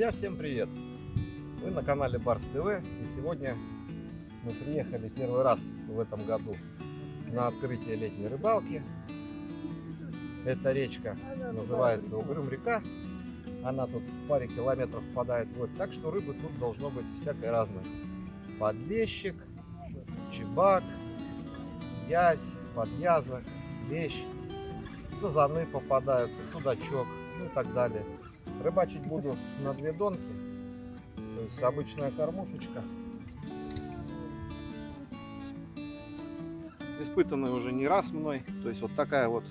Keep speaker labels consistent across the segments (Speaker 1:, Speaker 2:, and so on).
Speaker 1: Друзья, всем привет! Вы на канале Барс ТВ и сегодня мы приехали первый раз в этом году на открытие летней рыбалки. Эта речка называется Угрюм река. Она тут в паре километров впадает вот, так что рыбы тут должно быть всякой разной. Подлещик, чебак, ясь, подъязок, лещ, сазаны попадаются, судачок, ну и так далее. Рыбачить буду на две донки, то есть обычная кормушечка. Испытанная уже не раз мной, то есть вот такая вот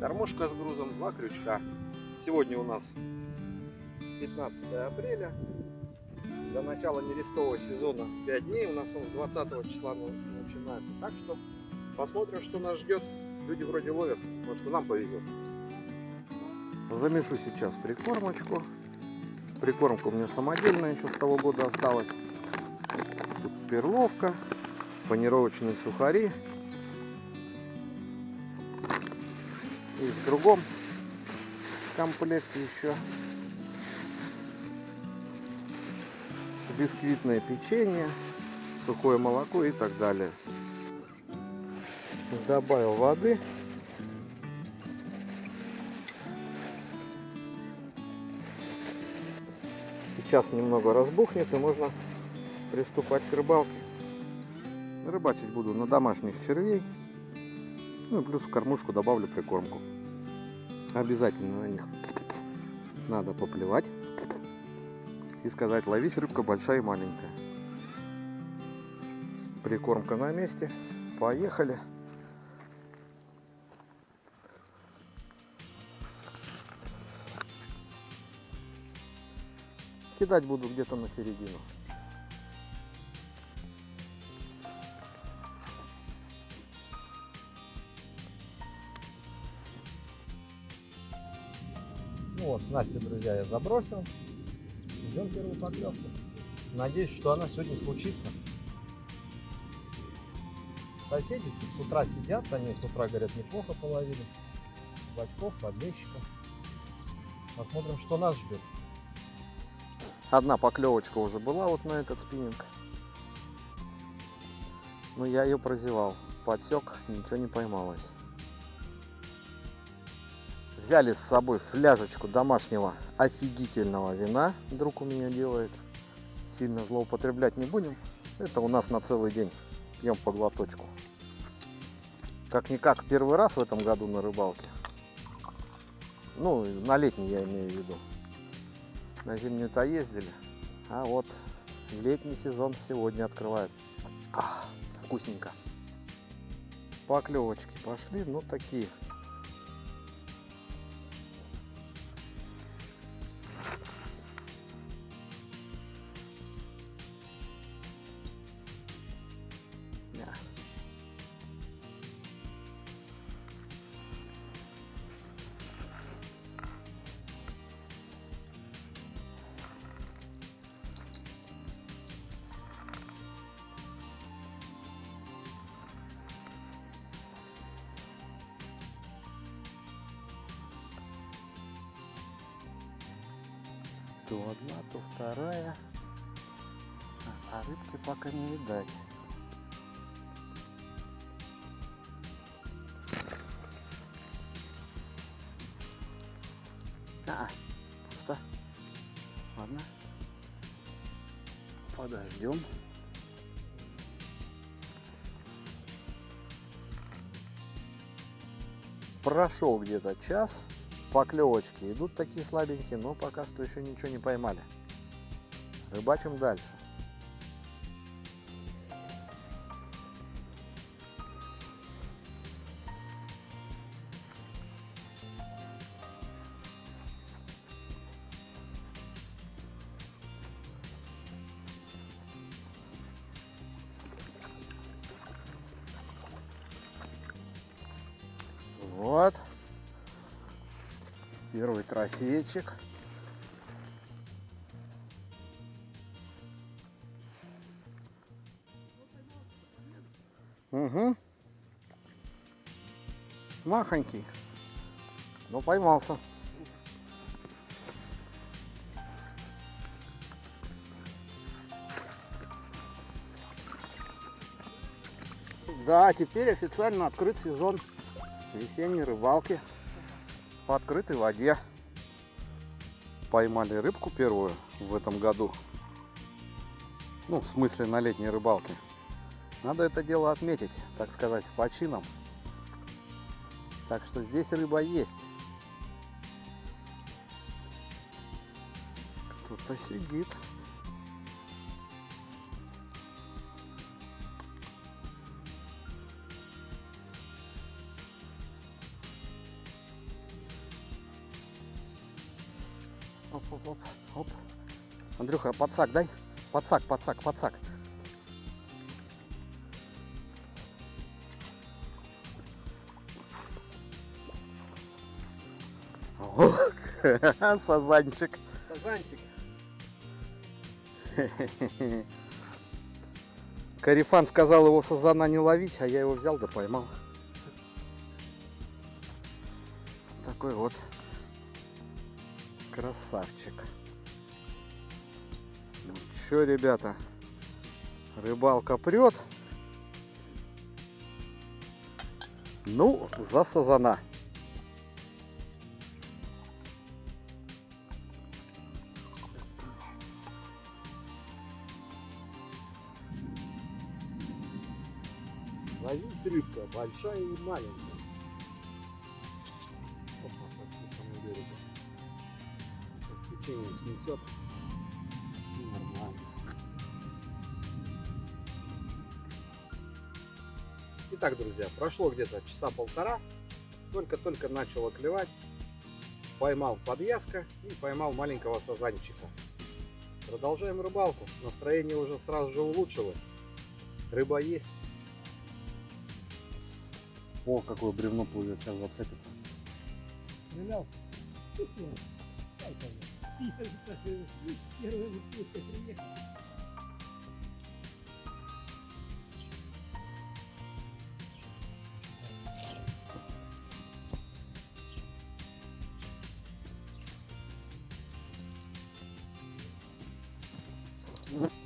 Speaker 1: кормушка с грузом, два крючка. Сегодня у нас 15 апреля, до начала нерестового сезона 5 дней, у нас он с 20 числа начинается. Так что посмотрим, что нас ждет. Люди вроде ловят, может и нам повезет. Замешу сейчас прикормочку. Прикормка у меня самодельная еще с того года осталась. Тут перловка, панировочные сухари. И в другом комплекте еще бисквитное печенье, сухое молоко и так далее. Добавил воды. Сейчас немного разбухнет и можно приступать к рыбалке. Рыбачить буду на домашних червей. Ну и плюс в кормушку добавлю прикормку. Обязательно на них надо поплевать и сказать, ловись рыбка большая и маленькая. Прикормка на месте. Поехали. Кидать буду где-то на середину. Ну вот, снасти, друзья, я забросил. Ждем первую поклевку. Надеюсь, что она сегодня случится. Соседи с утра сидят, они с утра, говорят, неплохо половили. Бачков, подлещиков. Посмотрим, что нас ждет. Одна поклевочка уже была вот на этот спиннинг. Но я ее прозевал. Подсек, ничего не поймалось. Взяли с собой фляжечку домашнего офигительного вина. Друг у меня делает. Сильно злоупотреблять не будем. Это у нас на целый день. Пьем по глоточку. Как-никак первый раз в этом году на рыбалке. Ну, на летний я имею в виду. На зимнюю-то ездили. А вот летний сезон сегодня открывает. А, вкусненько. Поклевочки пошли, ну такие. То одна, то вторая. А, рыбки пока не видать. А, пусто. Ладно. Подождем. Прошел где-то час поклевочки идут такие слабенькие, но пока что еще ничего не поймали. Рыбачим дальше. Вот. Первый трофейчик. Угу. Махонький. Но поймался.
Speaker 2: Да, теперь официально открыт сезон весенней рыбалки по открытой воде. Поймали рыбку первую в этом году. Ну, в смысле на летней рыбалке. Надо это дело отметить, так сказать, с почином. Так что здесь рыба есть. Кто-то сидит. Оп, оп, оп, оп. Андрюха, подсак дай. Подсак, подсак, подсак. О, Сазанчик.
Speaker 1: Сазанчик.
Speaker 2: Карифан сказал его сазана не ловить, а я его взял да поймал. Такой вот красавчик. Ну чё, ребята, рыбалка прет. Ну, за сазана.
Speaker 1: Ловись рыбка, большая и маленькая. Сейчас течение снесет. И нормально. Итак, друзья, прошло где-то часа полтора. Только-только начало клевать. Поймал подвязка и поймал маленького сазанчика. Продолжаем рыбалку. Настроение уже сразу же улучшилось. Рыба есть.
Speaker 2: О, какое бревно плывет, сейчас зацепится.
Speaker 3: Стрелял? Ко мне. Первый выпуск приехал.
Speaker 1: Андрюх,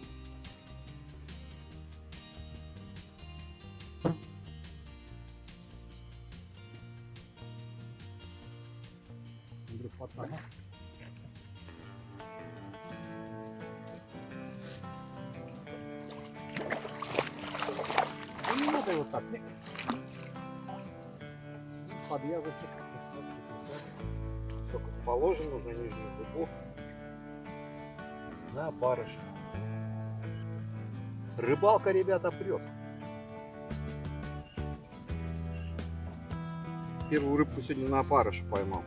Speaker 1: Надо вот так. Подвязочек. Сколько положено за нижнюю губу. На барыш. Рыбалка, ребята, прет. Первую рыбку сегодня на опарыш поймал.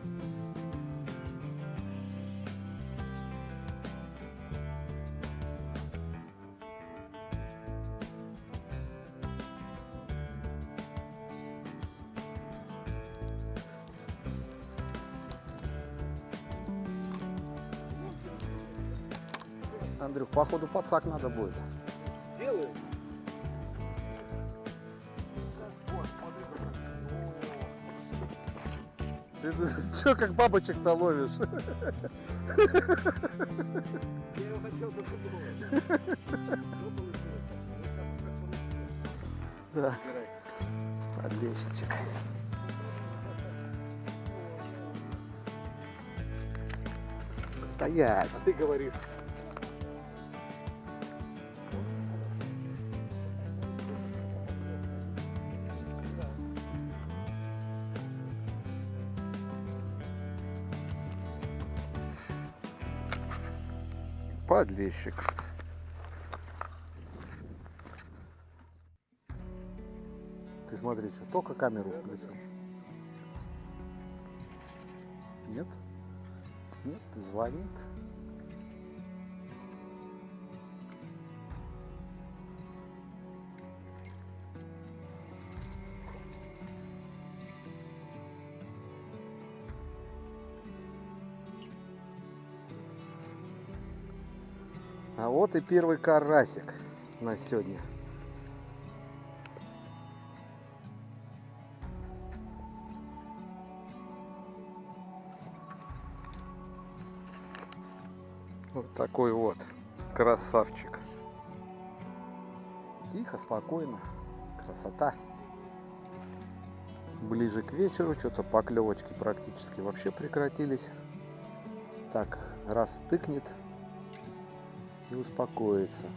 Speaker 2: Походу подсак надо будет.
Speaker 1: Делаю.
Speaker 2: Ты что, как бабочек-то ловишь?
Speaker 1: Я его хотел бы.
Speaker 2: Да, подлещичек. Стоять.
Speaker 1: А ты говоришь.
Speaker 2: Подлещик. Ты смотри, что только камеру включил. Нет? Нет, звонит. А вот и первый карасик на сегодня. Вот такой вот красавчик. Тихо, спокойно, красота. Ближе к вечеру что-то поклевочки практически вообще прекратились. Так, раз тыкнет и успокоится.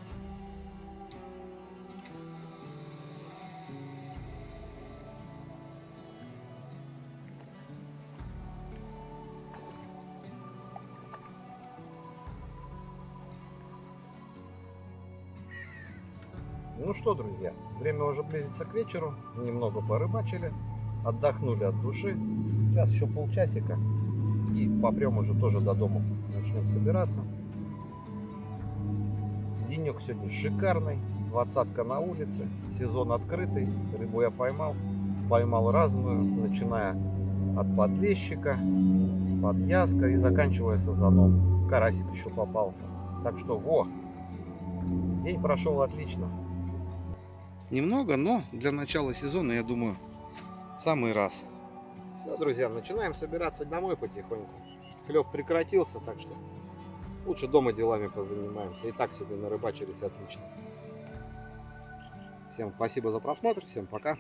Speaker 1: Ну что, друзья, время уже близится к вечеру. Немного порыбачили, отдохнули от души. Сейчас еще полчасика. И попрем уже тоже до дома. Начнем собираться. Денек сегодня шикарный. Двадцатка на улице. Сезон открытый. Рыбу я поймал. Поймал разную, начиная от подлещика, подъязка и заканчивая сазаном. Карасик еще попался. Так что, во! День прошел отлично. Немного, но для начала сезона, я думаю, самый раз. Все, друзья, начинаем собираться домой потихоньку. Клев прекратился, так что лучше дома делами позанимаемся. И так сегодня нарыбачились отлично. Всем спасибо за просмотр, всем пока.